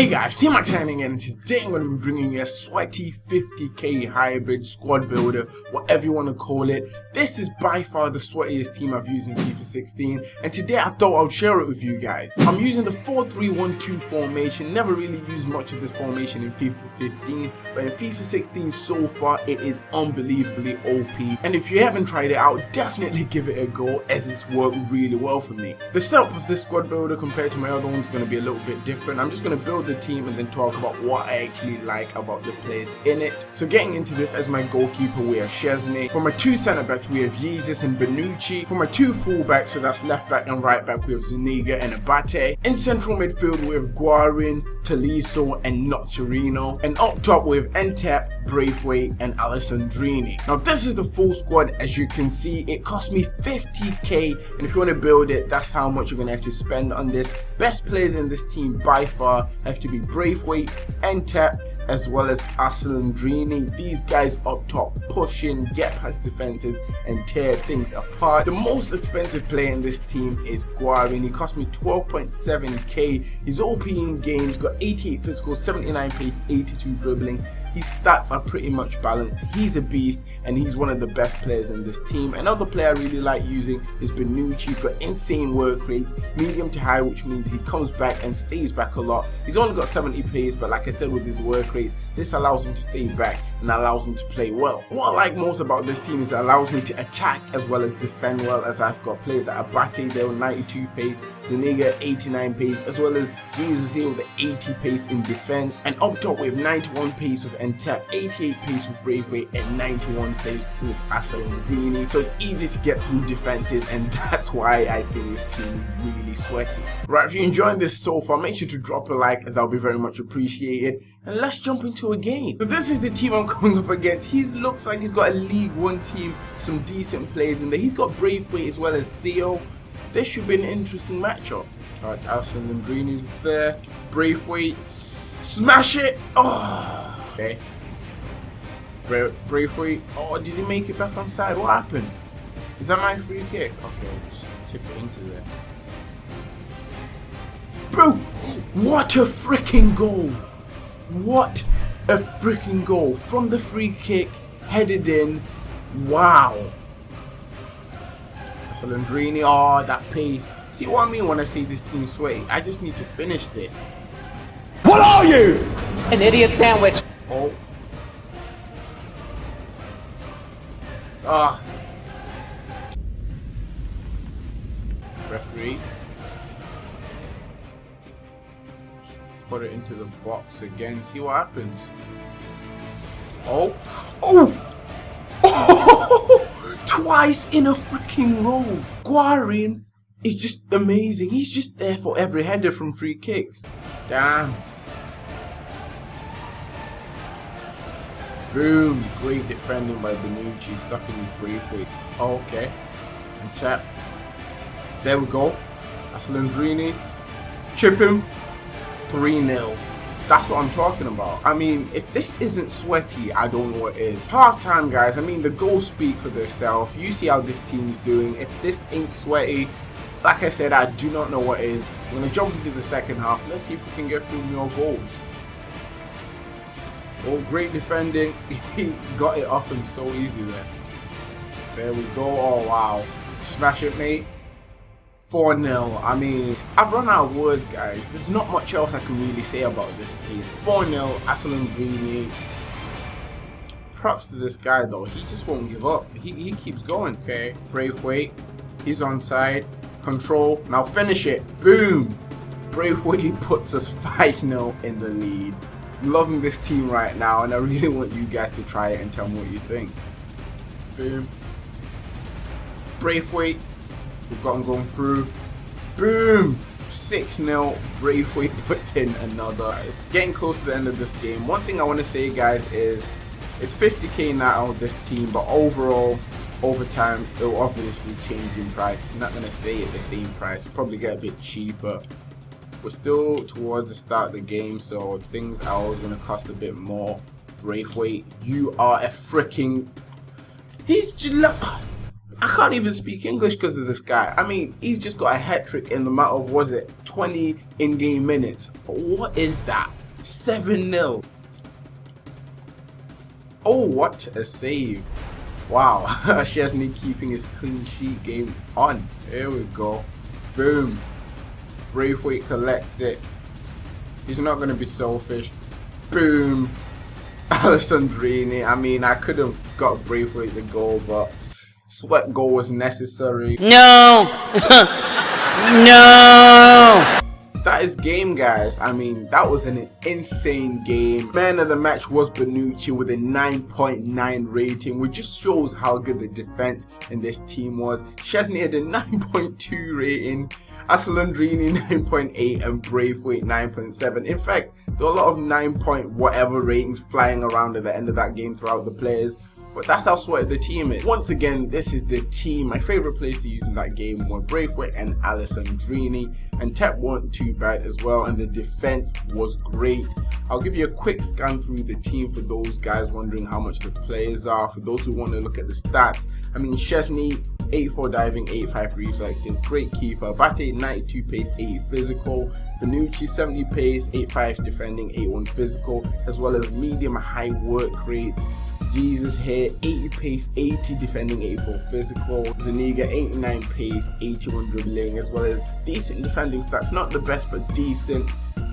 Hey guys, Team Time again, and today I'm going to be bringing you a sweaty 50k hybrid squad builder, whatever you want to call it. This is by far the sweatiest team I've used in FIFA 16, and today I thought I'd share it with you guys. I'm using the 4-3-1-2 formation, never really used much of this formation in FIFA 15, but in FIFA 16 so far, it is unbelievably OP, and if you haven't tried it out, definitely give it a go, as it's worked really well for me. The setup of this squad builder compared to my other ones is going to be a little bit different. I'm just going to build the team and then talk about what I actually like about the players in it. So getting into this as my goalkeeper we have Szczesny. For my two centre backs we have Jesus and Bonucci. For my two full backs, so that's left back and right back we have Zuniga and Abate. In central midfield we have Guarin, Tolisso and Nocerino. And up top we have Ntep, Braithwaite and Alessandrini. Now this is the full squad as you can see it cost me 50k and if you want to build it that's how much you're going to have to spend on this. Best players in this team by far have to be Braithwaite, Ntep, as well as Alessandrini. These guys up top pushing, get past defenses and tear things apart. The most expensive player in this team is Guarin. He cost me 12.7k. He's OP in games, got 88 physical, 79 pace, 82 dribbling. His stats are pretty much balanced. He's a beast and he's one of the best players in this team. Another player I really like using is Bonucci. He's got insane work rates, medium to high, which means he comes back and stays back a lot. He's only got 70 pace, but like I said with his work rates, this allows him to stay back and allows him to play well. What I like most about this team is it allows me to attack as well as defend well as I've got players that Abate there with 92 pace, Zuniga 89 pace, as well as Jesus here with 80 pace in defense. And up top have 91 pace with Ntep, 88 pace with Braithwaite, and 91 pace with Alessandrini. So it's easy to get through defenses and that's why I think this team is really sweaty. Right, if you're enjoying this so far, make sure to drop a like as that will be very much appreciated. And let's jump into a game. So this is the team I'm coming up against. He looks like he's got a League One team, some decent players in there. He's got Braithwaite as well as Seal. This should be an interesting matchup. Alright, is there. Braithwaite, smash it! Oh, okay. Bra Braithwaite, oh, did he make it back on side? What happened? Is that my free kick? Okay, just tip it into there. Bro, what a freaking goal! What a freaking goal from the free kick, headed in. Wow. Salandrini, oh, that pace. See what I mean when I say this team sway? I just need to finish this. What are you? An idiot sandwich. Oh. Ah. Referee. Put it into the box again. See what happens. Oh. Oh! Twice in a freaking row. Guarin is just amazing. He's just there for every header from free kicks. Damn. Boom! Great defending by Bonucci, stuck in his briefly. Oh, okay. And tap. There we go. That's Landrini. Chip him. 3-0. That's what I'm talking about. I mean, if this isn't sweaty, I don't know what is. Half time, guys. I mean, the goals speak for themselves. You see how this team is doing. If this ain't sweaty, like I said, I do not know what is. I'm going to jump into the second half. Let's see if we can get through more goals. Oh, great defending. he got it off him so easy there. There we go. Oh, wow. Smash it, mate. 4-0. I mean, I've run out of words, guys. There's not much else I can really say about this team. 4-0, Alessandrini. Props to this guy, though. He just won't give up. He, he keeps going. Okay, Braithwaite. He's on side. Control. Now finish it. Boom. Braithwaite puts us 5-0 in the lead loving this team right now and I really want you guys to try it and tell me what you think. Boom. Braithwaite, we've got him going through. Boom! 6-0, Braithwaite puts in another. It's getting close to the end of this game. One thing I want to say guys is it's 50k now on this team but overall over time it will obviously change in price. It's not going to stay at the same price. It'll probably get a bit cheaper we're still towards the start of the game, so things are always going to cost a bit more. Braithwaite, you are a freaking... He's. I can't even speak English because of this guy. I mean, he's just got a hat trick in the matter of, was it, 20 in-game minutes. What is that? 7-0. Oh, what a save. Wow, Szczesny keeping his clean sheet game on. Here we go. Boom. Braithwaite collects it. He's not going to be selfish. Boom. Alessandrini. I mean, I could have got Braithwaite the goal, but sweat goal was necessary. No! no! That is game, guys. I mean, that was an insane game. Man of the match was Bonucci with a 9.9 rating, which just shows how good the defense in this team was. Szczesny had a 9.2 rating, Alessandrini 9.8 and Braithwaite 9.7. In fact, there were a lot of 9 point whatever ratings flying around at the end of that game throughout the players. But that's how sweaty the team is. Once again, this is the team. My favourite players to use in that game were Braithwaite and Alessandrini. And Tep weren't too bad as well. And the defence was great. I'll give you a quick scan through the team for those guys wondering how much the players are. For those who want to look at the stats. I mean, Szczesny 84 diving, 85 reflexes, great keeper. Bate 92 pace, 80 physical. Bonucci 70 pace, 85 defending, 81 physical, as well as medium high work rates. Jesus here, 80 pace, 80 defending, 84 physical. Zuniga 89 pace, 81 dribbling, as well as decent defending stats. Not the best, but decent.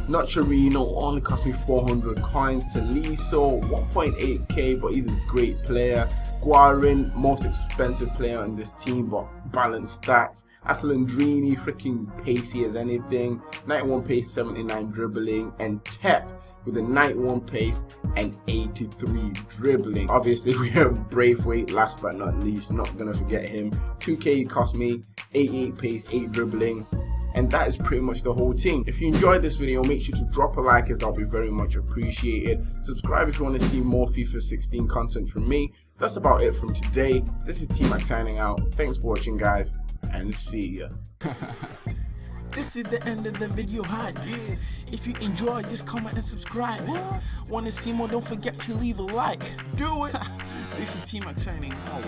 Nocerino only cost me 400 coins. Tolisso 1.8k, but he's a great player. Guarin, most expensive player on this team, but balanced stats. Alessandrini, freaking pacey as anything. 91 pace, 79 dribbling, and Tep with a 91 pace and 83 dribbling. Obviously, we have Braithwaite, last but not least. Not gonna forget him. 2k cost me 88 pace, 8 dribbling. And that is pretty much the whole team. If you enjoyed this video, make sure to drop a like as that'll be very much appreciated. Subscribe if you want to see more FIFA 16 content from me. That's about it from today. This is T-Mac signing out. Thanks for watching guys and see ya. This is the end of the video hi. If you enjoy, just comment and subscribe. Wanna see more? Don't forget to leave a like. Do it. this is T-Mac signing out.